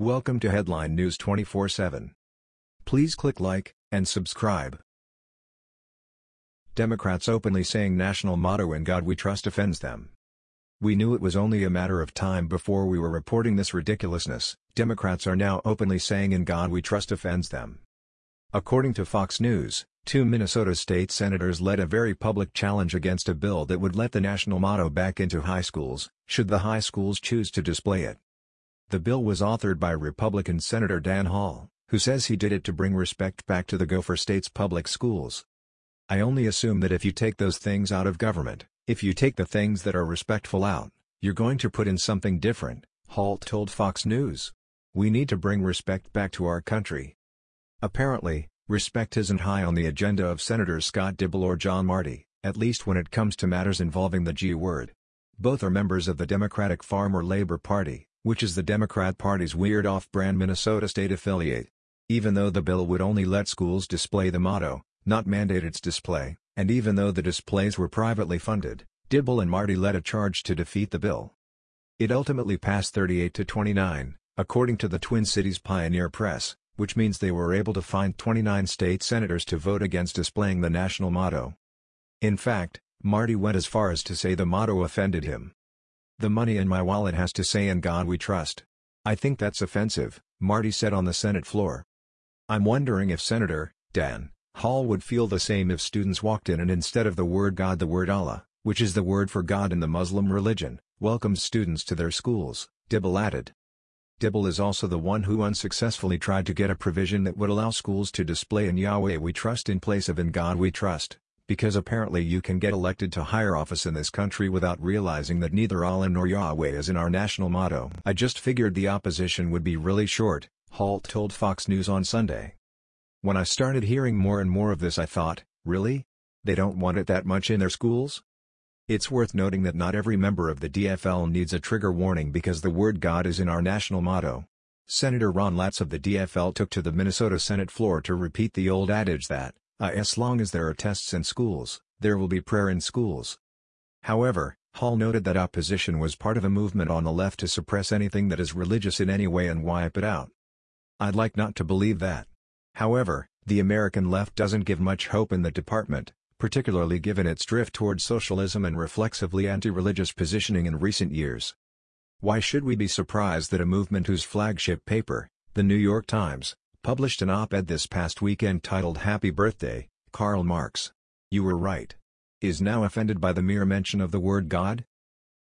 Welcome to Headline News 24/7. Please click like and subscribe. Democrats openly saying national motto in God we trust offends them. We knew it was only a matter of time before we were reporting this ridiculousness. Democrats are now openly saying in God we trust offends them. According to Fox News, two Minnesota state senators led a very public challenge against a bill that would let the national motto back into high schools, should the high schools choose to display it. The bill was authored by Republican Senator Dan Hall, who says he did it to bring respect back to the Gopher State's public schools. I only assume that if you take those things out of government, if you take the things that are respectful out, you're going to put in something different, Hall told Fox News. We need to bring respect back to our country. Apparently, respect isn't high on the agenda of Senators Scott Dibble or John Marty, at least when it comes to matters involving the G word. Both are members of the Democratic Farmer Labor Party, which is the Democrat Party's weird off-brand Minnesota state affiliate. Even though the bill would only let schools display the motto, not mandate its display, and even though the displays were privately funded, Dibble and Marty led a charge to defeat the bill. It ultimately passed 38 to 29, according to the Twin Cities Pioneer Press, which means they were able to find 29 state senators to vote against displaying the national motto. In fact, Marty went as far as to say the motto offended him. The money in my wallet has to say in God we trust. I think that's offensive, Marty said on the Senate floor. I'm wondering if Senator, Dan, Hall would feel the same if students walked in and instead of the word God the word Allah, which is the word for God in the Muslim religion, welcomed students to their schools, Dibble added. Dibble is also the one who unsuccessfully tried to get a provision that would allow schools to display in Yahweh we trust in place of in God we trust because apparently you can get elected to higher office in this country without realizing that neither Allah nor Yahweh is in our national motto. I just figured the opposition would be really short, Hall told Fox News on Sunday. When I started hearing more and more of this I thought, really? They don't want it that much in their schools? It's worth noting that not every member of the DFL needs a trigger warning because the word God is in our national motto. Senator Ron Latz of the DFL took to the Minnesota Senate floor to repeat the old adage that, uh, as long as there are tests in schools, there will be prayer in schools. However, Hall noted that opposition was part of a movement on the left to suppress anything that is religious in any way and wipe it out. I'd like not to believe that. However, the American left doesn't give much hope in the department, particularly given its drift toward socialism and reflexively anti-religious positioning in recent years. Why should we be surprised that a movement whose flagship paper, The New York Times, published an op-ed this past weekend titled Happy Birthday, Karl Marx. You were right. Is now offended by the mere mention of the word God?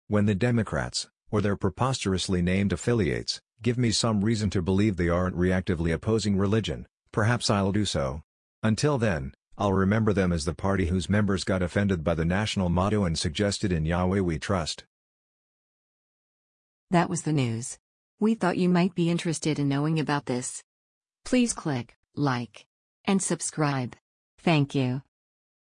When the Democrats, or their preposterously named affiliates, give me some reason to believe they aren't reactively opposing religion, perhaps I'll do so. Until then, I'll remember them as the party whose members got offended by the national motto and suggested in Yahweh we trust. That was the news. We thought you might be interested in knowing about this. Please click like and subscribe. Thank you.